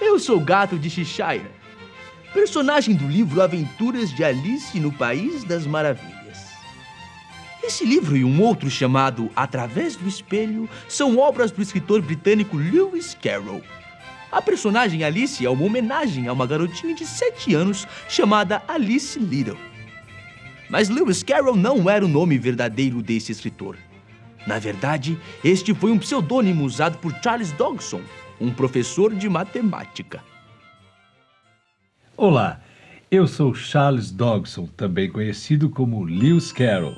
Eu sou o Gato de Cheshire, personagem do livro Aventuras de Alice no País das Maravilhas. Esse livro e um outro chamado Através do Espelho são obras do escritor britânico Lewis Carroll. A personagem Alice é uma homenagem a uma garotinha de 7 anos chamada Alice Little. Mas Lewis Carroll não era o nome verdadeiro desse escritor. Na verdade, este foi um pseudônimo usado por Charles Dodgson, um professor de matemática. Olá, eu sou Charles Dodgson, também conhecido como Lewis Carroll.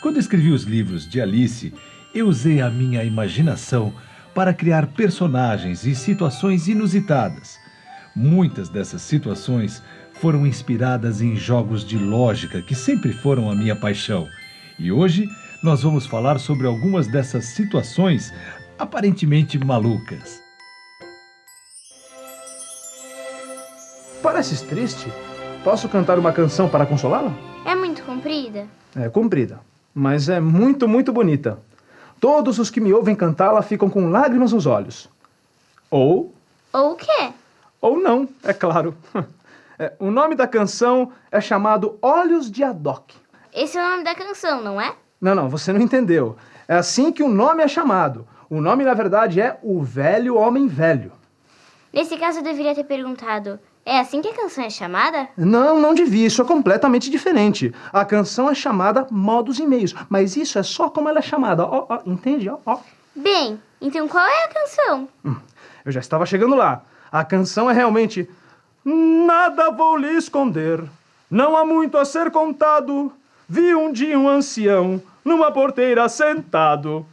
Quando escrevi os livros de Alice, eu usei a minha imaginação para criar personagens e situações inusitadas. Muitas dessas situações foram inspiradas em jogos de lógica que sempre foram a minha paixão. E hoje nós vamos falar sobre algumas dessas situações aparentemente malucas. Pareces triste? Posso cantar uma canção para consolá-la? É muito comprida? É comprida, mas é muito, muito bonita. Todos os que me ouvem cantá-la ficam com lágrimas nos olhos. Ou. Ou o quê? Ou não, é claro. É, o nome da canção é chamado Olhos de Adoc. Esse é o nome da canção, não é? Não, não, você não entendeu. É assim que o nome é chamado. O nome, na verdade, é O Velho Homem Velho. Nesse caso, eu deveria ter perguntado: é assim que a canção é chamada? Não, não devia. Isso é completamente diferente. A canção é chamada Modos e Meios, mas isso é só como ela é chamada. Ó, ó, entende? Ó, ó. Bem, então qual é a canção? Hum, eu já estava chegando lá. A canção é realmente Nada vou lhe esconder, não há muito a ser contado. Vi um dia um ancião numa porteira sentado.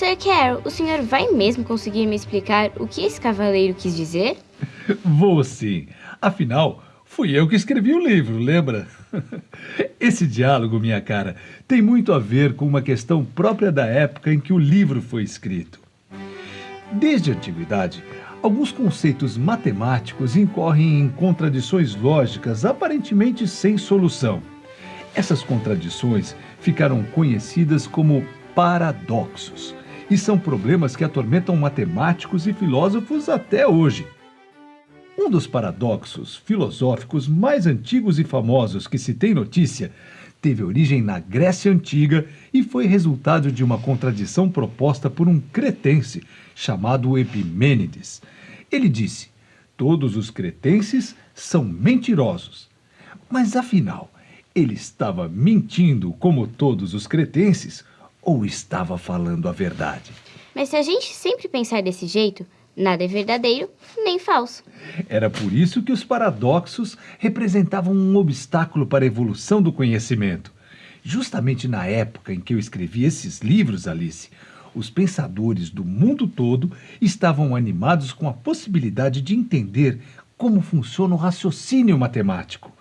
Sir Carol, o senhor vai mesmo conseguir me explicar o que esse cavaleiro quis dizer? Vou sim. Afinal, fui eu que escrevi o livro, lembra? Esse diálogo, minha cara, tem muito a ver com uma questão própria da época em que o livro foi escrito. Desde a antiguidade, alguns conceitos matemáticos incorrem em contradições lógicas aparentemente sem solução. Essas contradições ficaram conhecidas como paradoxos e são problemas que atormentam matemáticos e filósofos até hoje. Um dos paradoxos filosóficos mais antigos e famosos que se tem notícia teve origem na Grécia Antiga e foi resultado de uma contradição proposta por um cretense chamado Epimênides. Ele disse: Todos os cretenses são mentirosos. Mas afinal, ele estava mentindo como todos os cretenses ou estava falando a verdade? Mas se a gente sempre pensar desse jeito, Nada é verdadeiro nem falso. Era por isso que os paradoxos representavam um obstáculo para a evolução do conhecimento. Justamente na época em que eu escrevi esses livros, Alice, os pensadores do mundo todo estavam animados com a possibilidade de entender como funciona o raciocínio matemático.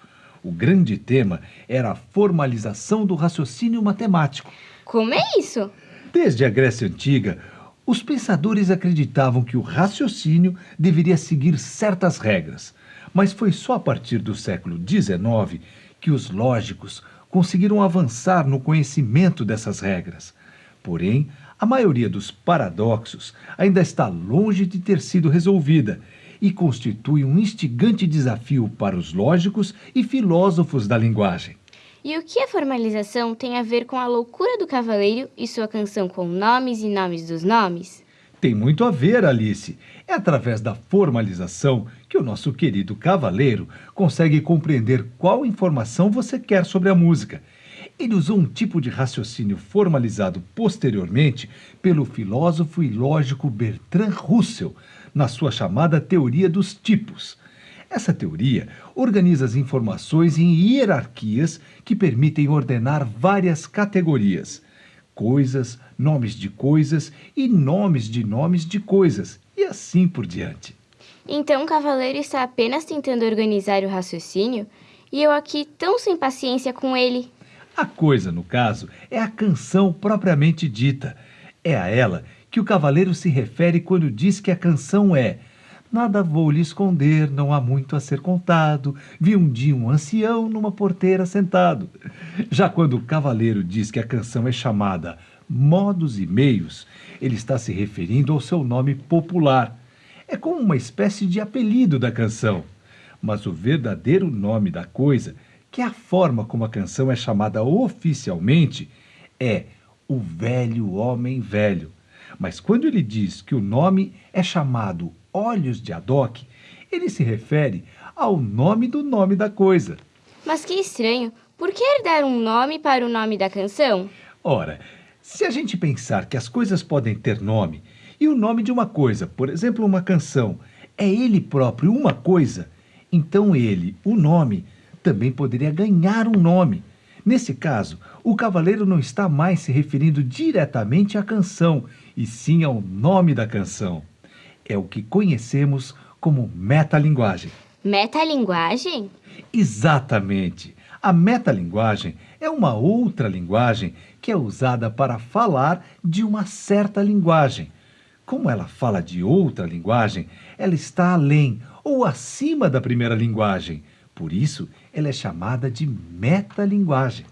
O grande tema era a formalização do raciocínio matemático. Como é isso? Desde a Grécia Antiga, os pensadores acreditavam que o raciocínio deveria seguir certas regras, mas foi só a partir do século XIX que os lógicos conseguiram avançar no conhecimento dessas regras. Porém, a maioria dos paradoxos ainda está longe de ter sido resolvida e constitui um instigante desafio para os lógicos e filósofos da linguagem. E o que a formalização tem a ver com a loucura do cavaleiro e sua canção com nomes e nomes dos nomes? Tem muito a ver, Alice. É através da formalização que o nosso querido cavaleiro consegue compreender qual informação você quer sobre a música. Ele usou um tipo de raciocínio formalizado posteriormente pelo filósofo e lógico Bertrand Russell, na sua chamada teoria dos tipos. Essa teoria organiza as informações em hierarquias que permitem ordenar várias categorias: coisas, nomes de coisas e nomes de nomes de coisas, e assim por diante. Então o cavaleiro está apenas tentando organizar o raciocínio e eu aqui tão sem paciência com ele. A coisa, no caso, é a canção propriamente dita. É a ela que o cavaleiro se refere quando diz que a canção é Nada vou lhe esconder, não há muito a ser contado. Vi um dia um ancião numa porteira sentado. Já quando o cavaleiro diz que a canção é chamada modos e meios, ele está se referindo ao seu nome popular. É como uma espécie de apelido da canção. Mas o verdadeiro nome da coisa, que é a forma como a canção é chamada oficialmente, é o velho homem velho. Mas quando ele diz que o nome é chamado Olhos de Adoc, ele se refere ao nome do nome da coisa. Mas que estranho. Por que dar um nome para o nome da canção? Ora, se a gente pensar que as coisas podem ter nome, e o nome de uma coisa, por exemplo, uma canção, é ele próprio uma coisa, então ele, o nome, também poderia ganhar um nome. Nesse caso, o cavaleiro não está mais se referindo diretamente à canção, e sim ao nome da canção. É o que conhecemos como metalinguagem. Metalinguagem? Exatamente. A metalinguagem é uma outra linguagem que é usada para falar de uma certa linguagem. Como ela fala de outra linguagem, ela está além ou acima da primeira linguagem. Por isso, ela é chamada de metalinguagem.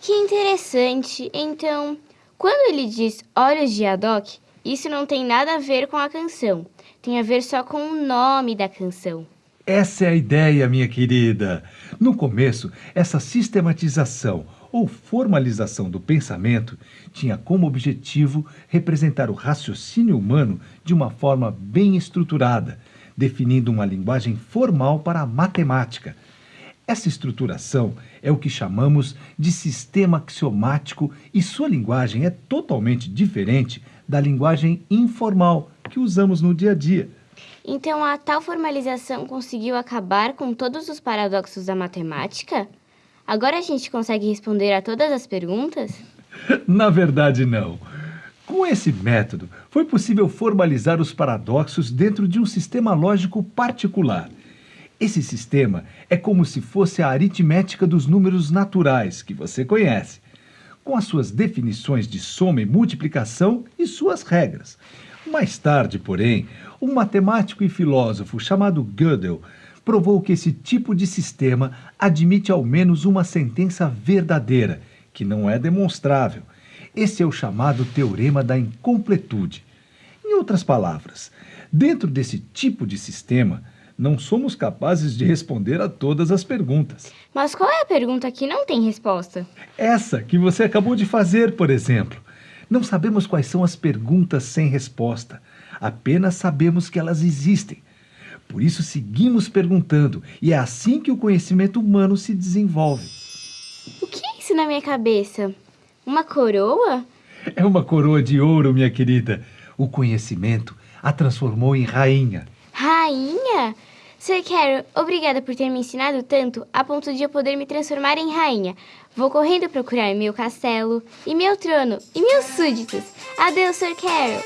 Que interessante. Então, quando ele diz olhos de Adoc, isso não tem nada a ver com a canção. Tem a ver só com o nome da canção. Essa é a ideia, minha querida. No começo, essa sistematização ou formalização do pensamento tinha como objetivo representar o raciocínio humano de uma forma bem estruturada, definindo uma linguagem formal para a matemática. Essa estruturação é o que chamamos de sistema axiomático e sua linguagem é totalmente diferente da linguagem informal que usamos no dia a dia. Então a tal formalização conseguiu acabar com todos os paradoxos da matemática? Agora a gente consegue responder a todas as perguntas? Na verdade, não. Com esse método, foi possível formalizar os paradoxos dentro de um sistema lógico particular. Esse sistema é como se fosse a aritmética dos números naturais, que você conhece, com as suas definições de soma e multiplicação e suas regras. Mais tarde, porém, um matemático e filósofo chamado Gödel provou que esse tipo de sistema admite ao menos uma sentença verdadeira, que não é demonstrável. Esse é o chamado teorema da incompletude. Em outras palavras, dentro desse tipo de sistema, não somos capazes de responder a todas as perguntas. Mas qual é a pergunta que não tem resposta? Essa que você acabou de fazer, por exemplo. Não sabemos quais são as perguntas sem resposta, apenas sabemos que elas existem. Por isso seguimos perguntando, e é assim que o conhecimento humano se desenvolve. O que é isso na minha cabeça? Uma coroa? É uma coroa de ouro, minha querida. O conhecimento a transformou em rainha. Rainha? Sir Carol, obrigada por ter me ensinado tanto a ponto de eu poder me transformar em rainha. Vou correndo procurar meu castelo, e meu trono, e meus súditos. Adeus, Sir Carol.